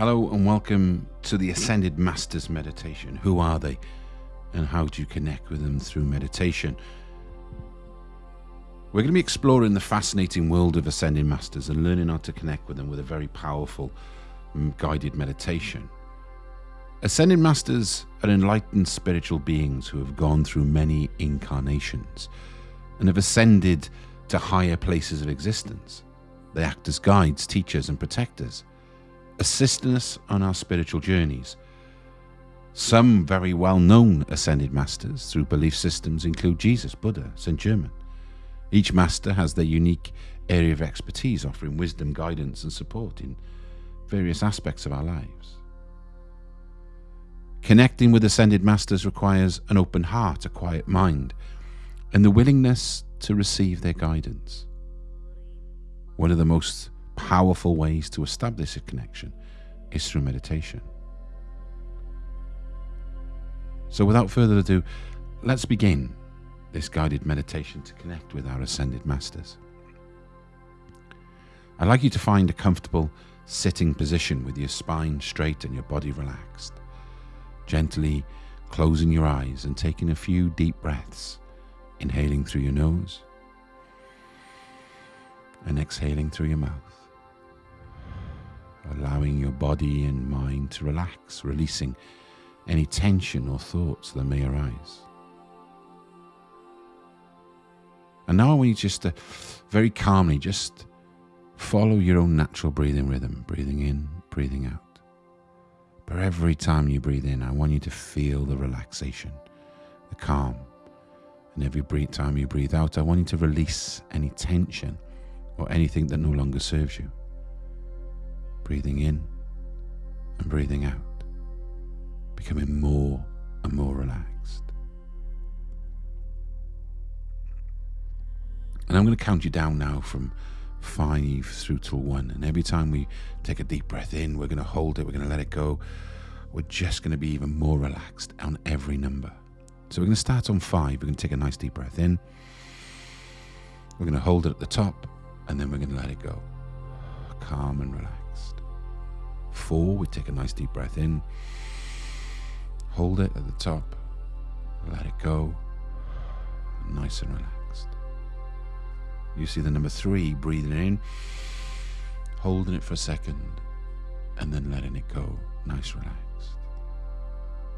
Hello and welcome to the Ascended Masters Meditation. Who are they and how do you connect with them through meditation? We're going to be exploring the fascinating world of Ascended Masters and learning how to connect with them with a very powerful mm, guided meditation. Ascended Masters are enlightened spiritual beings who have gone through many incarnations and have ascended to higher places of existence. They act as guides, teachers, and protectors assisting us on our spiritual journeys. Some very well known ascended masters through belief systems include Jesus, Buddha, St. Germain. Each master has their unique area of expertise, offering wisdom, guidance, and support in various aspects of our lives. Connecting with ascended masters requires an open heart, a quiet mind, and the willingness to receive their guidance. One of the most powerful ways to establish a connection is through meditation. So, without further ado, let's begin this guided meditation to connect with our ascended masters. I'd like you to find a comfortable sitting position with your spine straight and your body relaxed. Gently closing your eyes and taking a few deep breaths, inhaling through your nose and exhaling through your mouth allowing your body and mind to relax, releasing any tension or thoughts that may arise. And now I want you just to very calmly just follow your own natural breathing rhythm, breathing in, breathing out. But every time you breathe in, I want you to feel the relaxation, the calm. And every time you breathe out, I want you to release any tension or anything that no longer serves you breathing in and breathing out, becoming more and more relaxed. And I'm going to count you down now from five through to one. And every time we take a deep breath in, we're going to hold it, we're going to let it go. We're just going to be even more relaxed on every number. So we're going to start on five. We're going to take a nice deep breath in. We're going to hold it at the top, and then we're going to let it go. Calm and relaxed four, we take a nice deep breath in, hold it at the top, let it go, nice and relaxed. You see the number three, breathing in, holding it for a second, and then letting it go, nice, relaxed.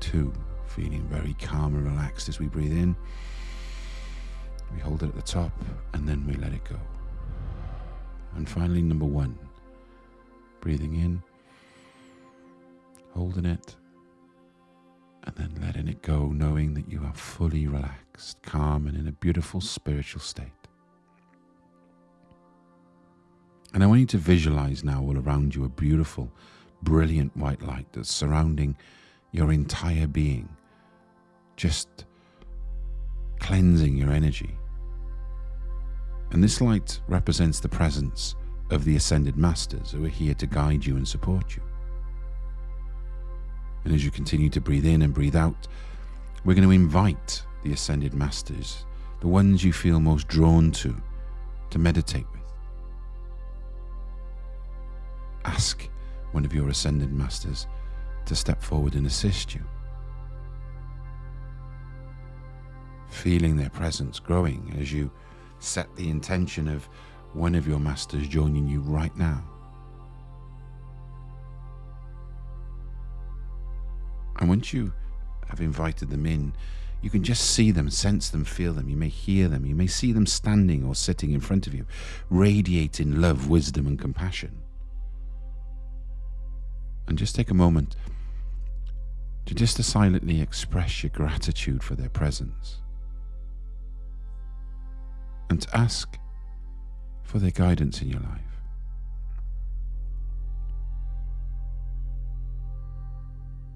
Two, feeling very calm and relaxed as we breathe in. We hold it at the top and then we let it go. And finally, number one, breathing in holding it, and then letting it go, knowing that you are fully relaxed, calm, and in a beautiful spiritual state. And I want you to visualize now all around you a beautiful, brilliant white light that's surrounding your entire being, just cleansing your energy. And this light represents the presence of the ascended masters who are here to guide you and support you. And as you continue to breathe in and breathe out, we're going to invite the ascended masters, the ones you feel most drawn to, to meditate with. Ask one of your ascended masters to step forward and assist you. Feeling their presence growing as you set the intention of one of your masters joining you right now. And once you have invited them in, you can just see them, sense them, feel them. You may hear them. You may see them standing or sitting in front of you, radiating love, wisdom, and compassion. And just take a moment to just to silently express your gratitude for their presence and to ask for their guidance in your life.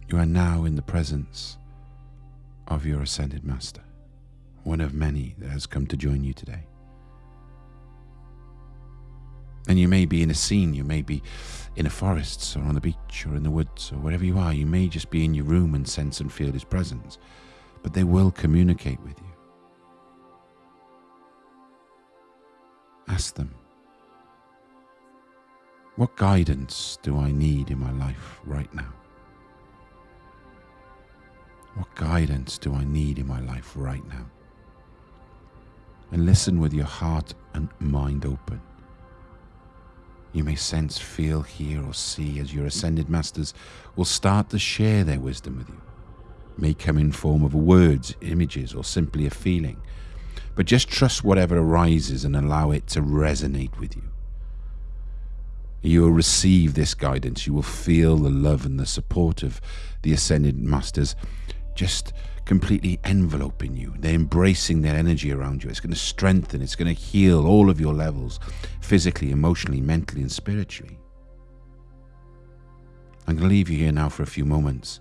You are now in the presence of your ascended master, one of many that has come to join you today. And you may be in a scene, you may be in a forest or on the beach or in the woods or wherever you are. You may just be in your room and sense and feel his presence, but they will communicate with you. Ask them. What guidance do I need in my life right now? What guidance do I need in my life right now? And listen with your heart and mind open. You may sense, feel, hear, or see as your ascended masters will start to share their wisdom with you. It may come in form of words, images, or simply a feeling. But just trust whatever arises and allow it to resonate with you. You will receive this guidance. You will feel the love and the support of the Ascended Masters just completely enveloping you. They're embracing their energy around you. It's going to strengthen, it's going to heal all of your levels physically, emotionally, mentally, and spiritually. I'm going to leave you here now for a few moments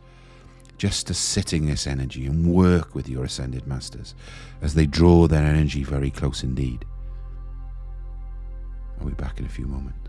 just to sit in this energy and work with your Ascended Masters as they draw their energy very close indeed. I'll be back in a few moments.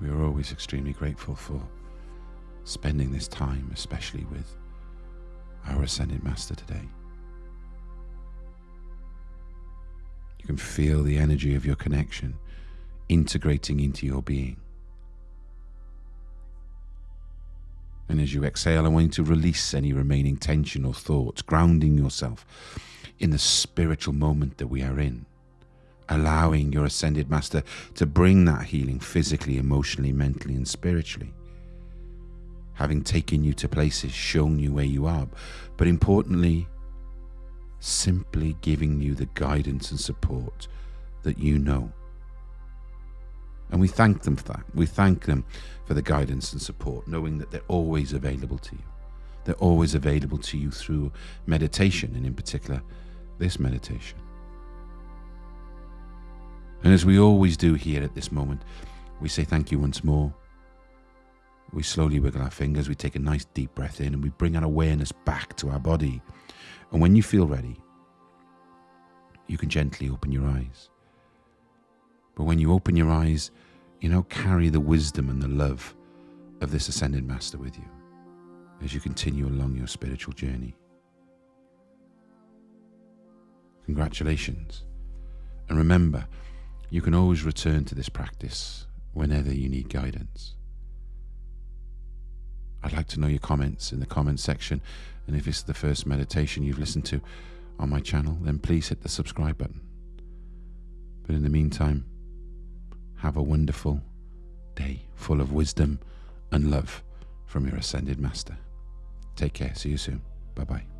We are always extremely grateful for spending this time, especially with our Ascended Master today. You can feel the energy of your connection integrating into your being. And as you exhale, I want you to release any remaining tension or thoughts, grounding yourself in the spiritual moment that we are in, allowing your Ascended Master to bring that healing physically, emotionally, mentally, and spiritually. Having taken you to places, shown you where you are, but importantly, simply giving you the guidance and support that you know and we thank them for that. We thank them for the guidance and support, knowing that they're always available to you. They're always available to you through meditation, and in particular, this meditation. And as we always do here at this moment, we say thank you once more. We slowly wiggle our fingers, we take a nice deep breath in, and we bring our awareness back to our body. And when you feel ready, you can gently open your eyes. But when you open your eyes, you now carry the wisdom and the love of this Ascended Master with you as you continue along your spiritual journey. Congratulations. And remember, you can always return to this practice whenever you need guidance. I'd like to know your comments in the comments section. And if it's the first meditation you've listened to on my channel, then please hit the subscribe button. But in the meantime, have a wonderful day full of wisdom and love from your Ascended Master. Take care. See you soon. Bye bye.